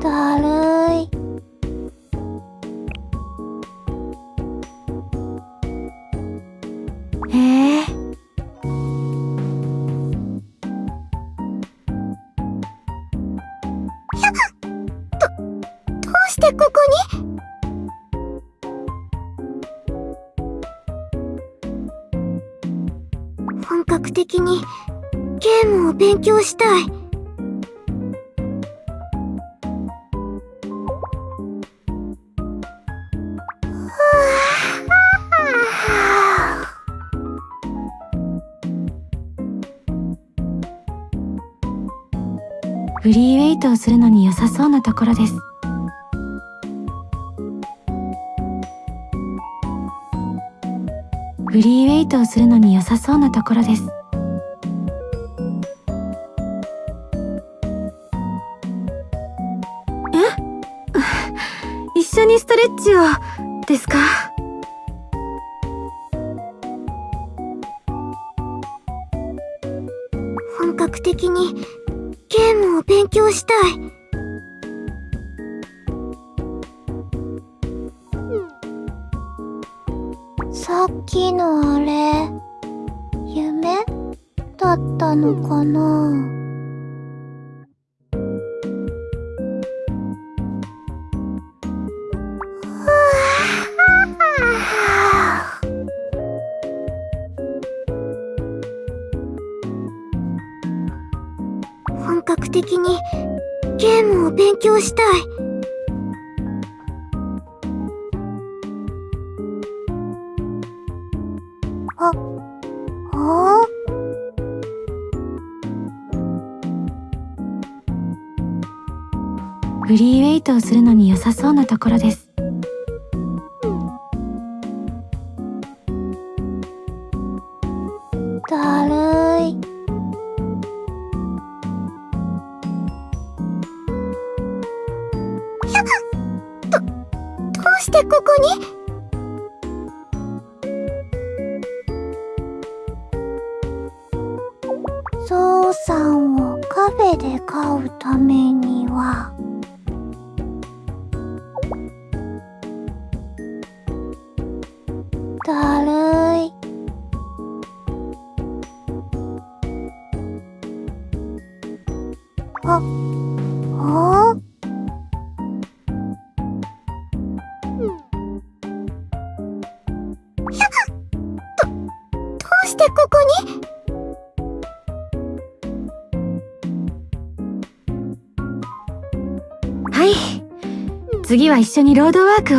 だるいへえどうしてここに？本格的にゲームを勉強したい。フリーウェイトをするのに良さそうなところです。フリーウェイトをするのに良さそうなところです。え？一緒にストレッチを？ですか？本格的にゲームを勉強したい。さっきのあれ、夢だったのかな？的にゲームを勉強したい。フリーウェイトをするのに良さそうなところですしてここに。ゾウさんをカフェで飼うためには。だるい。あ、あしてここに？はい。次は一緒にロードワークを。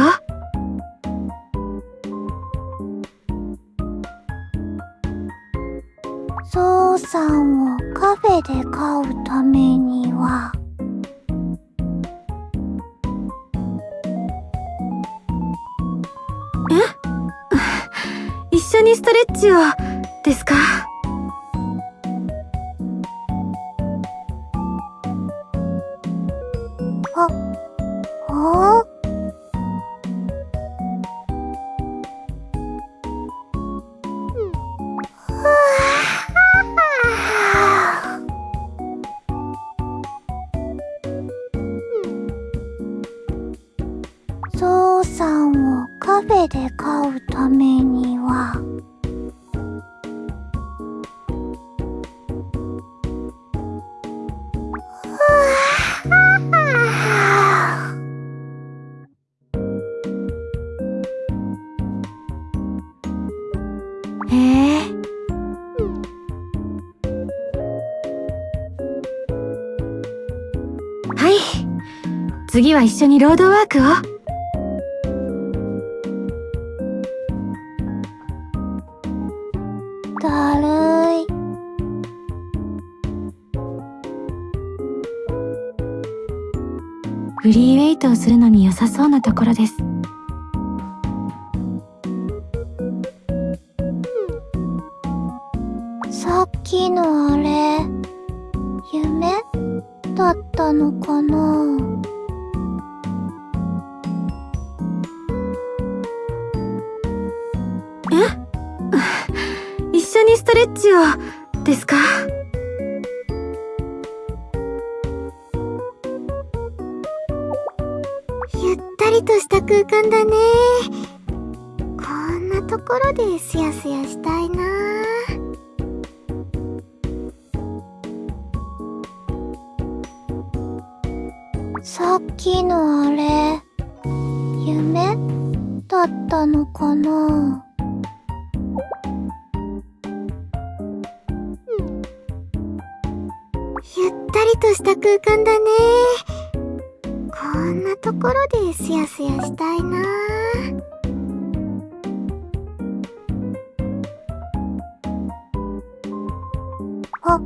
ゾウさんをカフェで飼うためには。一緒にストレッチをですか、ゾウさんをカフェで飼うためには次は一緒にロードワークを。フリーウェイトをするのに良さそうなところです。さっきのあれ夢だったのかな？緒にストレッチをですか？ゆったりとした空間だね。こんなところですやすやしたいな。さっきのあれ、夢？だったのかな？ゆったりとした空間だね。こんなところですやすやしたいな。あ、